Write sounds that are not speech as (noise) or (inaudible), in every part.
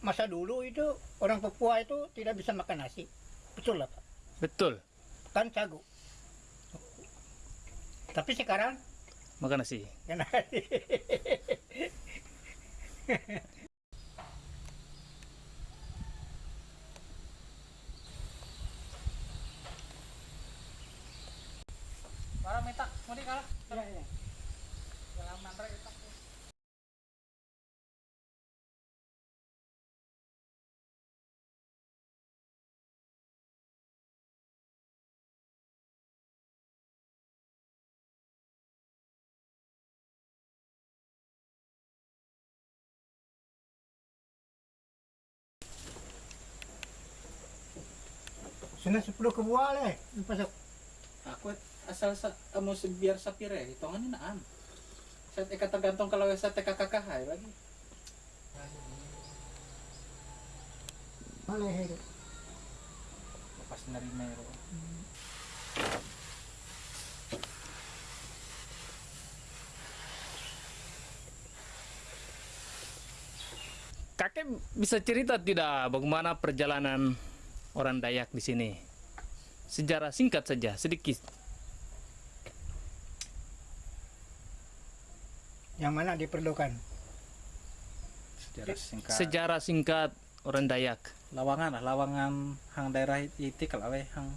masa dulu itu orang Papua itu tidak bisa makan nasi. Betul lah Pak. Betul. Kan sagu. Tapi sekarang Makan nasi. kan Para metak, mau di kalah. Iya, iya. Dalam mantra itak. Sudah 10 ke buah leh. Pasok. Aku asal sa, kamu se- biar sapire, hitungannya naan. Saya teka tergantung kalau saya teka kakak hai lagi. Maleh itu. Pas nerima ya. Kakek bisa cerita tidak bagaimana perjalanan orang Dayak di sini? Sejarah singkat saja, sedikit. Yang mana diperlukan? Sejarah singkat. Sejarah singkat orang Dayak. lawangan lah, lawangan hang daerah itu kalau hang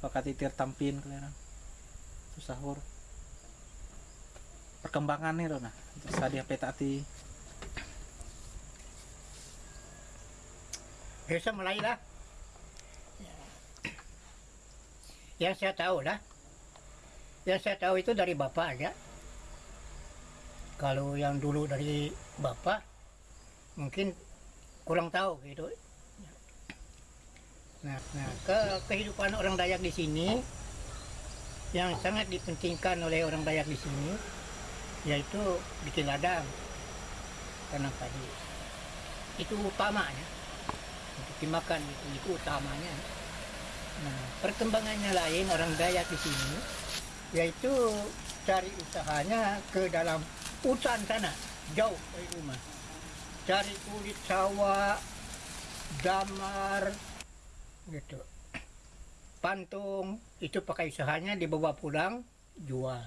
bakat itir tampin kalian. Susah hur. Perkembangan nih nah. Sadia petati. Biasa mulai lah. Yang saya tahu lah. Yang saya tahu itu dari bapak aja. Kalau yang dulu dari bapak, mungkin kurang tahu gitu. Nah, nah ke kehidupan orang Dayak di sini yang sangat dipentingkan oleh orang Dayak di sini yaitu bikin ladang tanam padi. Itu utamanya untuk dimakan itu, itu utamanya. Nah, perkembangannya lain orang Dayak di sini yaitu cari usahanya ke dalam hutan sana, jauh dari rumah. Cari kulit sawah, damar, gitu. Pantung itu pakai usahanya dibawa pulang jual.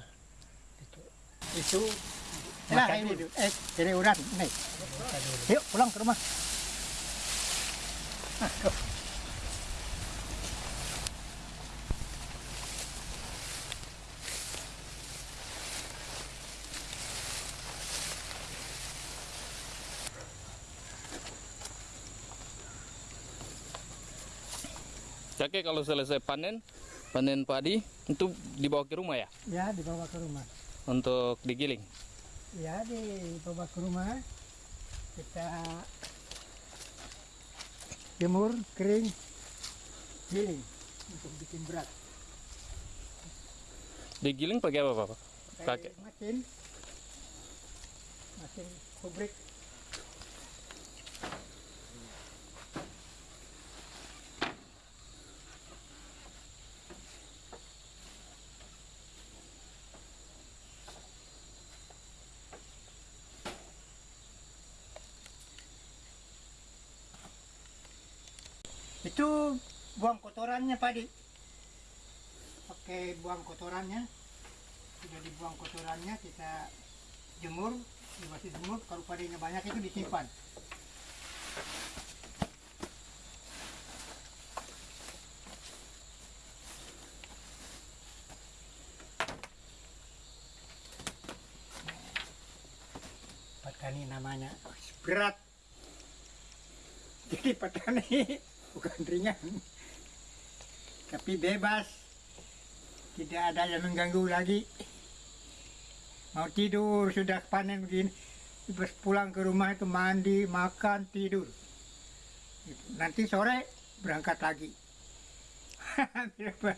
Gitu. Itu Nah, ini eh ini urat nih. Yuk pulang ke rumah. Kakek kalau selesai panen, panen padi itu dibawa ke rumah ya Ya dibawa ke rumah. untuk digiling. Ya dibawa ke rumah. Kita jemur kering, giling untuk bikin berat. Digiling pakai apa, Pak? Pakai Pakai. mesin, mesin kubrik. Itu buang kotorannya padi. Pakai buang kotorannya. Sudah dibuang kotorannya kita jemur, dibasih jemur. Kalau padinya banyak itu disimpan. Petani namanya berat. Jadi petani bukan (laughs) ringan. Tapi bebas. Tidak ada yang mengganggu lagi. Mau tidur sudah panen begini. Terus pulang ke rumah itu mandi makan tidur. Nanti sore berangkat lagi. (laughs)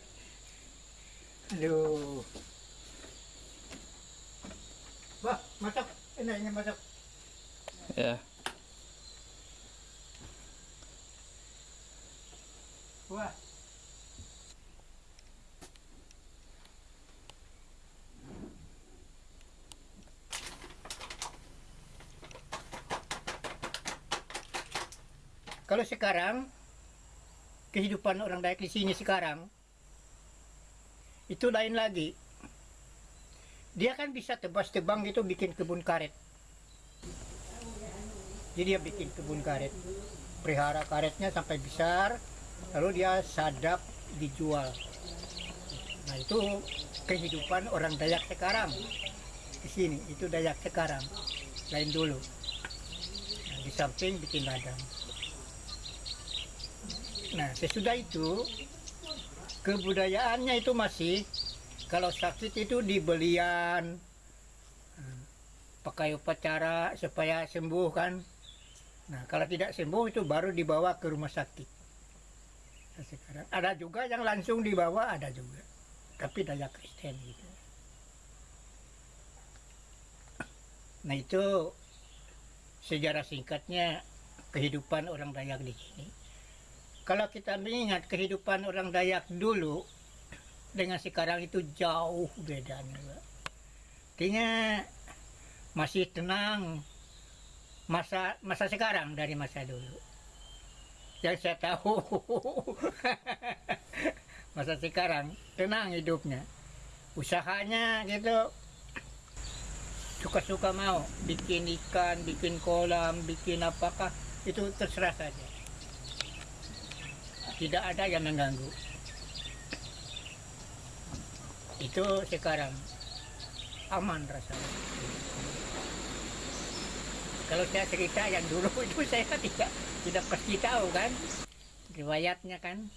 Aduh. Wah, masuk. Ini, ini masuk. Ya. Kalau sekarang kehidupan orang Dayak di sini sekarang itu lain lagi. Dia kan bisa tebas tebang gitu bikin kebun karet. Jadi dia bikin kebun karet, pelihara karetnya sampai besar, lalu dia sadap dijual. Nah itu kehidupan orang Dayak sekarang di sini. Itu Dayak sekarang, lain dulu. Nah, di samping bikin ladang. Nah sesudah itu kebudayaannya itu masih kalau sakit itu dibelian pakai upacara supaya sembuh kan nah kalau tidak sembuh itu baru dibawa ke rumah sakit sekarang ada juga yang langsung dibawa ada juga. Tapi daya Kristen gitu. Nah itu sejarah singkatnya kehidupan orang Dayak di sini. Kalau kita mengingat kehidupan orang Dayak dulu dengan sekarang itu jauh bedanya artinya masih tenang masa masa sekarang dari masa dulu yang saya tahu. (laughs) Masa sekarang tenang hidupnya. Usahanya gitu. Suka-suka mau bikin ikan bikin kolam bikin apakah itu terserah saja. Tidak ada yang mengganggu. Itu sekarang. Aman rasanya kalau saya cerita yang dulu (laughs) itu saya tidak tidak pasti tahu kan. Riwayatnya kan